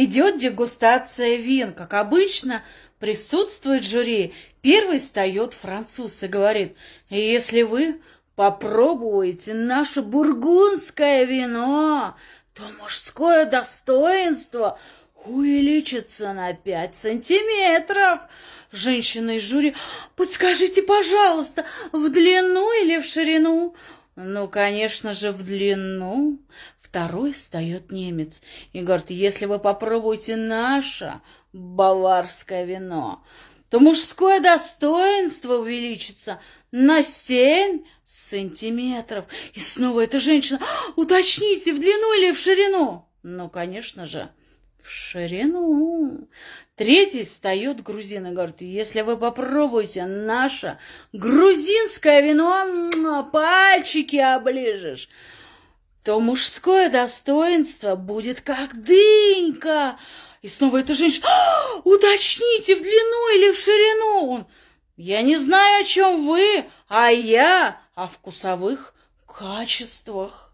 Идет дегустация вин. Как обычно, присутствует жюри. Первый встает француз и говорит, если вы попробуете наше бургундское вино, то мужское достоинство увеличится на пять сантиметров. Женщина из жюри, подскажите, пожалуйста, в длину или в ширину? Ну, конечно же, в длину. Второй встает немец и говорит, если вы попробуете наше баварское вино, то мужское достоинство увеличится на семь сантиметров. И снова эта женщина, уточните, в длину или в ширину? Ну, конечно же, в ширину. Третий встает грузин и говорит, если вы попробуете наше грузинское вино, пальчики оближешь, то мужское достоинство будет как дынька. И снова эта женщина, «А, уточните, в длину или в ширину? Я не знаю, о чем вы, а я о вкусовых качествах.